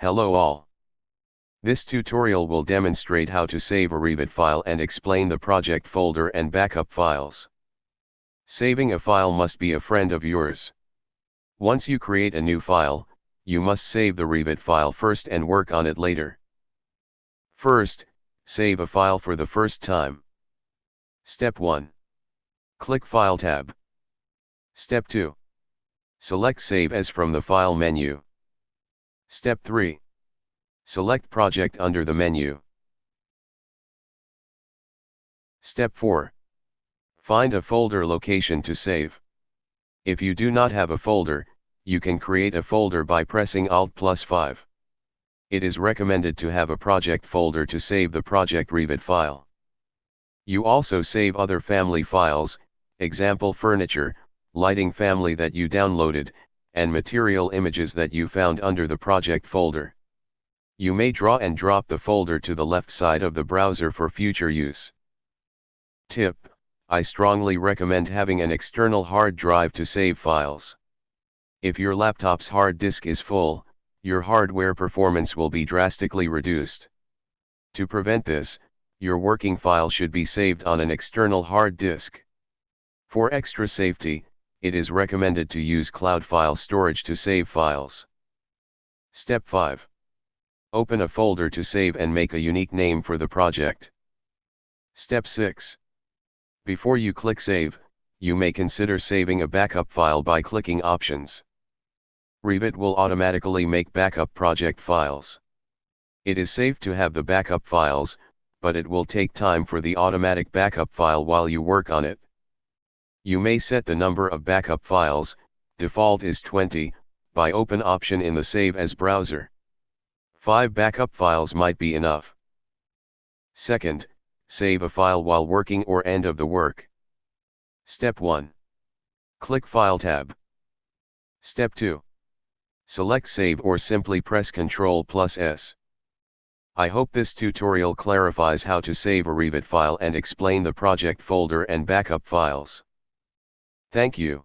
Hello all. This tutorial will demonstrate how to save a Revit file and explain the project folder and backup files. Saving a file must be a friend of yours. Once you create a new file, you must save the Revit file first and work on it later. First, save a file for the first time. Step 1. Click File tab. Step 2. Select Save As from the File menu. Step 3. Select Project under the menu. Step 4. Find a folder location to save. If you do not have a folder, you can create a folder by pressing Alt plus 5. It is recommended to have a project folder to save the project Revit file. You also save other family files, example furniture, lighting family that you downloaded, and material images that you found under the project folder. You may draw and drop the folder to the left side of the browser for future use. Tip, I strongly recommend having an external hard drive to save files. If your laptop's hard disk is full, your hardware performance will be drastically reduced. To prevent this, your working file should be saved on an external hard disk. For extra safety, it is recommended to use cloud file storage to save files. Step 5. Open a folder to save and make a unique name for the project. Step 6. Before you click Save, you may consider saving a backup file by clicking Options. Revit will automatically make backup project files. It is safe to have the backup files, but it will take time for the automatic backup file while you work on it. You may set the number of backup files, default is 20, by open option in the Save as browser. 5 backup files might be enough. Second, save a file while working or end of the work. Step 1. Click File tab. Step 2. Select Save or simply press Ctrl plus S. I hope this tutorial clarifies how to save a Revit file and explain the project folder and backup files. Thank you.